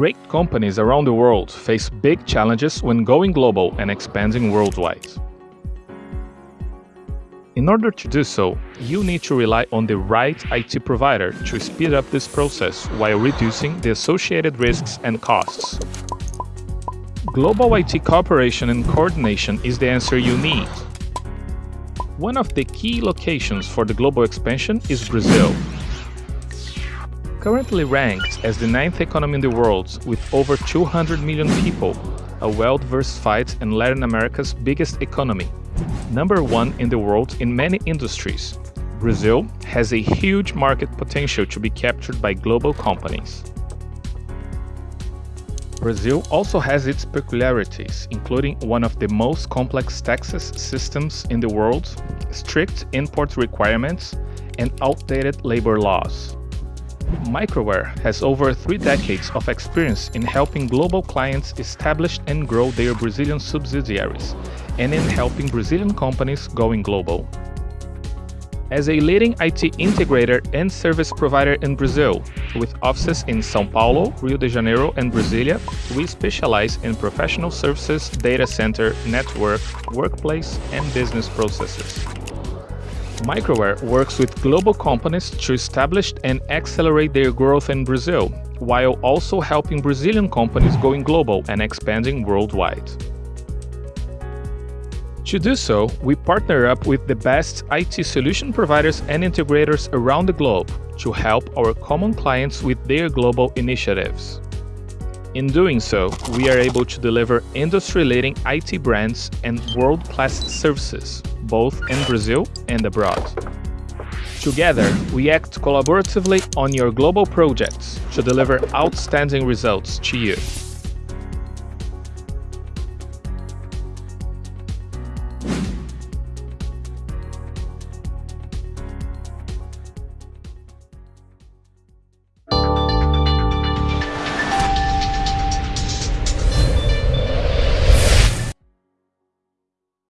Great companies around the world face big challenges when going global and expanding worldwide. In order to do so, you need to rely on the right IT provider to speed up this process while reducing the associated risks and costs. Global IT cooperation and coordination is the answer you need. One of the key locations for the global expansion is Brazil. Currently ranked as the ninth economy in the world with over 200 million people, a well-diversified and Latin America's biggest economy, number one in the world in many industries, Brazil has a huge market potential to be captured by global companies. Brazil also has its peculiarities, including one of the most complex taxes systems in the world, strict import requirements, and outdated labor laws. Microware has over three decades of experience in helping global clients establish and grow their Brazilian subsidiaries, and in helping Brazilian companies going global. As a leading IT integrator and service provider in Brazil, with offices in São Paulo, Rio de Janeiro, and Brasilia, we specialize in professional services, data center, network, workplace, and business processes. Microware works with global companies to establish and accelerate their growth in Brazil, while also helping Brazilian companies going global and expanding worldwide. To do so, we partner up with the best IT solution providers and integrators around the globe to help our common clients with their global initiatives. In doing so, we are able to deliver industry-leading IT brands and world-class services, both in Brazil and abroad. Together, we act collaboratively on your global projects to deliver outstanding results to you.